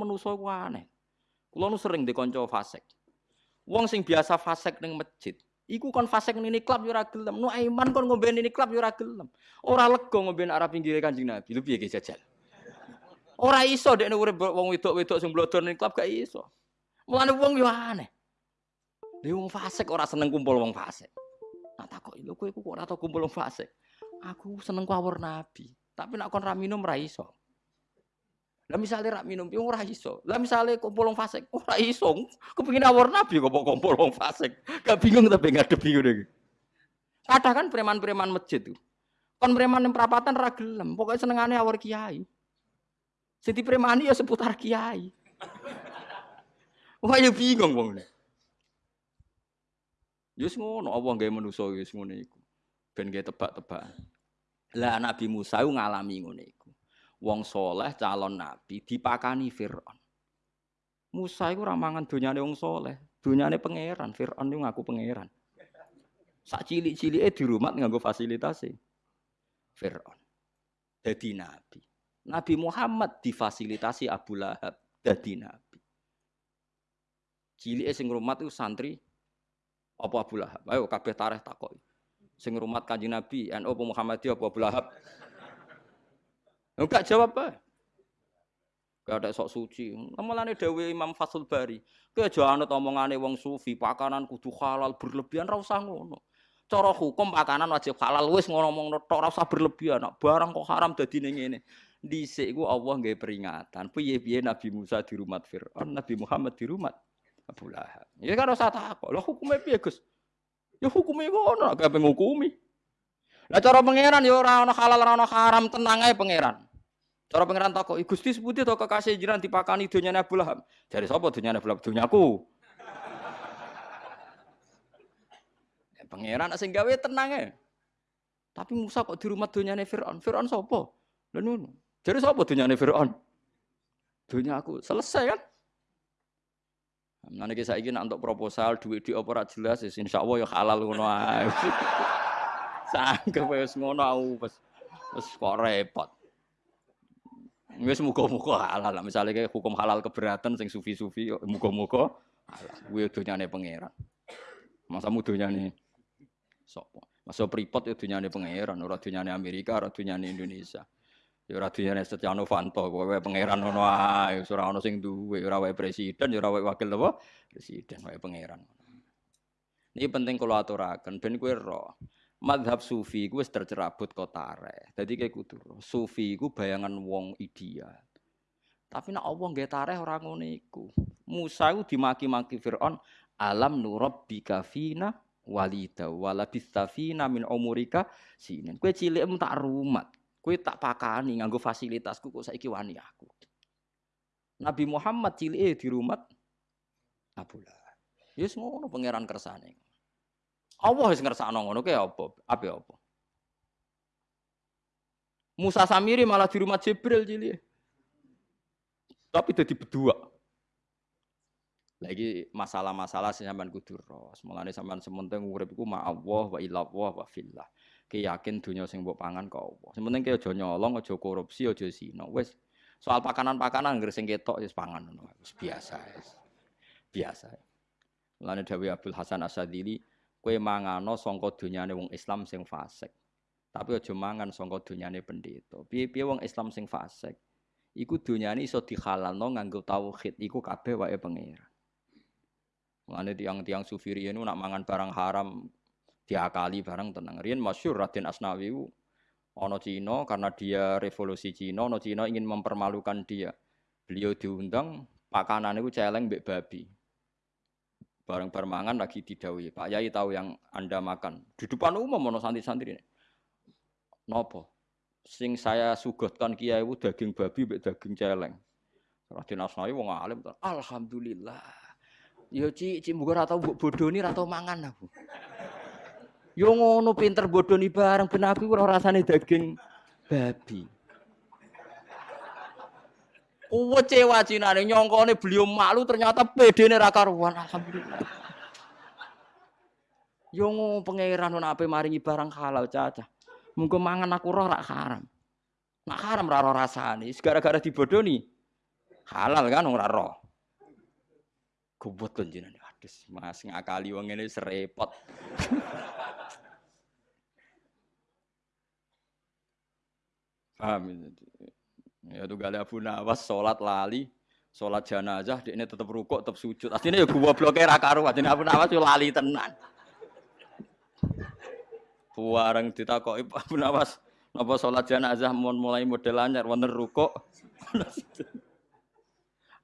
manusa ku aneh. Kula nu sering dikonco fasik. Wong sing biasa fasik ning masjid, iku kon fasik ning klub yo ora gelem. Nu Aiman kon ngombe ning klub yo ora gelem. Ora lega ngombe arah pinggire Kanjeng Nabi. Lu piye ge jajal? Ora iso dekne urip wong wedok-wedok sing blodor ning klub gak iso. Mulane wong yo aneh. Lha wong fasik ora seneng kumpul wong fasik. Nah takok lho kowe kok ora tau kumpul wong fasik. Aku seneng kawur Nabi, tapi nak kon ra minum ra iso. Lah misale rak minum piye ora iso. Lah misale kumpul wong fasik ora iso. Kepengin awur nabi kok kumpul wong fasik. Gak bingung tapi ngadepi ngono iki. Kadang kan preman-preman masjid tuh. Kon preman yang perapatan ra gelem, pokoke senengane awur kiai. Sing premani ya seputar kiai. Wah ya bingung wong. Yus ngono apa gawe manusa wis ngono iku. Ben gawe tebak-tebakan. Lah Nabi Musa ngalami ngono iku wong soleh calon nabi dipakani Fir'aun. Musa iku ora mangan donyane wong soleh, donyane pangeran, Fir'aun iku ngaku pangeran. Sak di rumah nganggo fasilitasi Fir'aun. Dadi nabi. Nabi Muhammad difasilitasi Abu Lahab dadi nabi. Cilike sing rumah itu santri apa Abu Lahab? Ayo kabeh tareh takoki. Sing rumah Kanjeng Nabi, NU Muhammadiyah apa Abu Lahab? Enggak jawab apa? Gak ada sok suci. Mulane Dewi Imam Fathul Bari, kowe aja anut omongane wong sufi, pakanan kudu halal berlebihan ra usah ngono. Cara hukum pakanan wajib halal wis ngomong tok ora usah berlebihan. Barang kok haram dadi ning ngene. Dhisik iku Allah nggih peringatan. Piye-piye Nabi Musa di rumah Firaun, Nabi Muhammad di rumah Abu Lahab. Ya kan usah takok. Lah hukume piye, Gus? Ya hukume ngono, gak ngukumi. Lah cara pangeran ya ora ana halal ora ana haram, tenang ae pangeran. Cara pangeran takok, Gusti seputi to kekasih jiran dipakani dunyane Abu Lahab. Jare sapa dunyane Abu Lahab? Dunyaku. ya, pangeran sing gawe tenang ya. Tapi Musa kok di rumah dunyane Firaun? Firaun sapa? Lha ngono. Jare sapa dunyane Firaun? Dunyaku. Selesai kan? Nanti saiki nak untuk proposal duit di opera jelas, insya Allah ya halal ngono ae. Sangke wis ngono aku wis wis kok repot. Wis muga-muga halal. Misalnya kayak hukum halal keberatan sing sufi-sufi muga-muga halal. Kuwi donyane pangeran. Masa donyane sapa? Masa pripot ya donyane pangeran, ora donyane Amerika, ora donyane Indonesia. Ya ora donyane Setia Novanto, kowe pangeran ngono ae, ora ono sing duwe, ora wae presiden, ya ora wae wakil apa? Presiden wae pangeran. Ini penting kalau aturaken ben kowe roh madhab sufi gue tercerabut kotare. Jadi kayak kudu sufi gue bayangan wong ideal. Tapi nak Allah nggak tareh orang ngono iku. Musa itu dimaki-maki Fir'aun, alam nurab bikafina walida walabistafina min umurika sinin. Kue cilik tak rumat, kue tak pakani nganggo fasilitasku kok saiki wani aku. Nabi Muhammad cilik di rumah Abu Lahab. Yes ngono pangeran kersane. Allah wis ngersakno ngono ke apa? Apa apa? Musa Samiri malah di rumah Jibril cilik. Tapi jadi berdua. Lagi masalah-masalah sampean kudu ros. Mulane sampean sementing urip iku ma Allah wa ila Allah wa fillah. Ki yakin dunia sing mbok pangan kok Allah. Sementing ki aja nyolong, aja korupsi, aja zina. Wis soal pakanan-pakanan ngger sing ketok wis pangan ngono. Biasa. Biasa. Mulane Dawi Abdul Hasan Asadili Kue mangano songko dunyane wong Islam sing fasik. Tapi aja mangan songko dunyane pendeta. Piye-piye wong Islam sing fasik, iku dunyane iso dihalalno nganggo tauhid, iku kabeh wae pangeran. Mulane tiang-tiang sufi riyen nak mangan barang haram diakali barang tenang. Riyen masyhur Raden Asnawi ono Cina karena dia revolusi Cina, ono Cina ingin mempermalukan dia. Beliau diundang pakanan itu celeng mbek babi. Bareng permangan lagi didawi. Pak Yai tahu yang Anda makan. Di depan umum mau santri-santri. Nopo? Sing saya sugotkan kiai itu daging babi mbek daging celeng. Raden Asnawi wong alim. Alhamdulillah. Yo ci ci muga ora tau mbok bodoni ora tau mangan aku. Yo ngono pinter bodoni bareng ben aku ora rasane daging babi. Kecewa Cinane nyongkone beliau malu ternyata pede ra karuan alhamdulillah. Yo pangeran ana ape maringi barang halal cacah. Munggo mangan aku roh rak haram. Nak haram ra ora rasane, gara-gara dibodoni Halal kan ora roh. Gobot kan jenengan. Aduh, Mas ngakali wong ngene serepot. Paham ya? Tuh gale Abu Nawas sholat lali, sholat jenazah, dia ini tetap rukuk, tetap sujud. Aslinya ya gua blokir karu, aslinya Abu Nawas yo lali tenan. Buareng ditakoki Abu Nawas, napa sholat jenazah mau mulai model anyar wonten rukuk.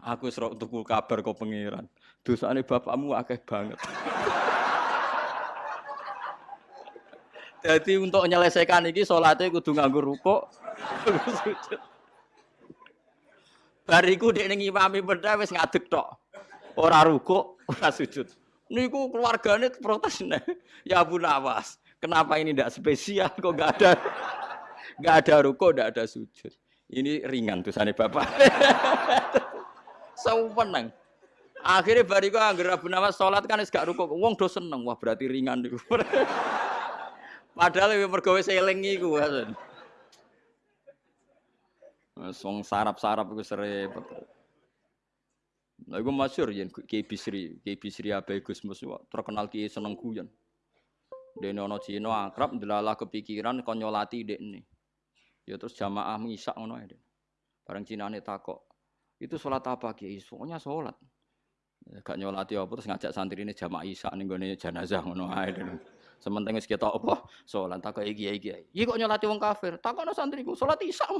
Aku serok tuku kabar kau pangeran. Dosane bapakmu akeh banget. Jadi untuk menyelesaikan ini sholatnya kudu nganggur rukuk, Bariku dek ning imami beda wis ngadeg tok. Ora rukuk, ora sujud. Niku keluargane protes nih. Ya Abu Nawas, kenapa ini tidak spesial kok enggak ada enggak ada rukuk, enggak ada sujud. Ini ringan tuh sana Bapak. Sauwenang. Akhirnya bariku anggar Abu Nawas sholat kan gak rukuk. Wong do seneng. Wah berarti ringan niku. Padahal lebih mergawe seling iku. Wong sarap-sarap iku serepet. Lah iku masyhur yen Ki Bisri, Ki Bisri Abai Gusmus terkenal ki seneng guyon. Dene ana Cina akrab ndelalah kepikiran kon nyolati dekne. Ya terus jamaah misak ngono ae. Bareng Cinane takok, "Itu salat apa Ki?" Pokoknya salat. Ya, gak nyolati apa terus ngajak santri ini jamaah isak ning gone jenazah ngono ae. Sementing wis ketok apa? Salat tak iki iki. Iki kok nyolati wong kafir? Takono santriku, salat isya.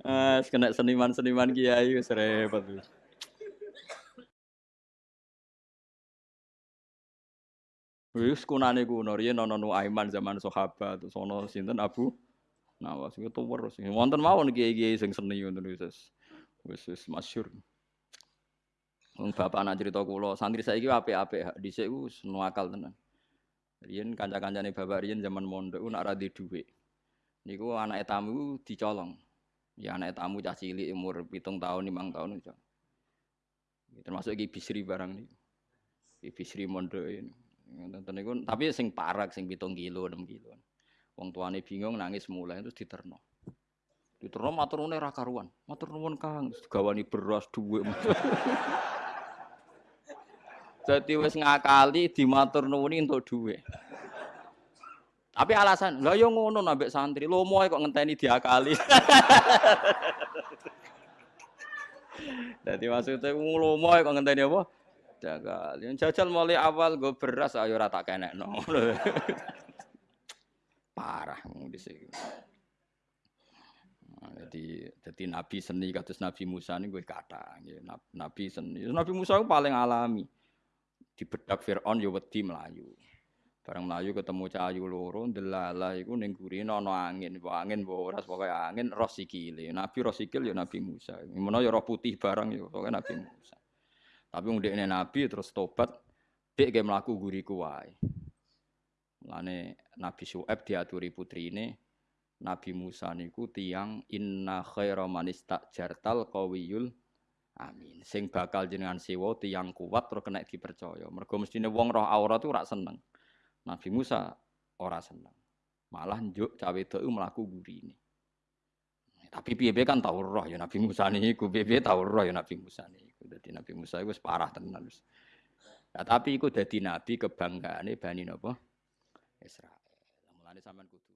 Ah, kena seniman-seniman kiai wis repot. Wis kunane kuno riyen ana Nuaiman zaman sahabat terus ana sinten Abu Nawas itu sing wonten mawon kiai-kiai sing seni ngoten wis wis masyhur. Bapak anak cerita kula, santri saiki apik-apik, dhisik ku nuakal tenan. Riyen kanca-kancane bapak riyen zaman mondok nak ra dhuwit. Niku anak tamu dicolong. Ya anak tamu cah cilik umur pitung tahun, limang tahun itu. Termasuk Ki Bisri barang niku. Ki Bisri mondok ini. Niku tapi sing parak sing pitung kilo, enam kilo. Wong tuane bingung nangis mulai terus diterno. Diterno matur nuwun ra karuan. Matur Kang, gawani beras dhuwit. Jadi wis ngakali dimatur nuwuni untuk duit. Tapi alasan, lah yo ngono nambek santri, lomo kok ngenteni diakali. Jadi maksudnya lomo kok ngenteni apa? Yang jajal mulai awal gue beras ayo rata kenek no. Parah di sini. Nah, jadi jadi nabi seni kados nabi Musa ini gue kata, nabi seni. Nabi Musa itu paling alami dibedak Firaun ya wedi melayu. Barang melayu ketemu cahayu loro delala iku ning gurine ana angin, mbok angin mbok ora pokoke angin roh sikile. Nabi roh sikil ya Nabi Musa. Menawa ya roh putih barang ya pokoke Nabi Musa. Tapi wong Nabi terus tobat dek ge mlaku guriku wae. Mulane Nabi Syuaib diaturi putrine Nabi Musa niku tiang inna khaira man istajartal qawiyul Amin. Sing bakal jenengan sewa tiang kuat terus kena dipercaya. Mergo mestine wong roh aura tuh ora seneng. Nabi Musa ora seneng. Malah njuk cawe itu mlaku gurine. Tapi piye kan tau roh ya Nabi Musa niku, piye tau roh ya Nabi Musa niku. Dadi Nabi Musa iku parah tenan wis. Nah, tapi iku dadi nabi kebanggaane Bani napa? Israel. Mulane sampean kudu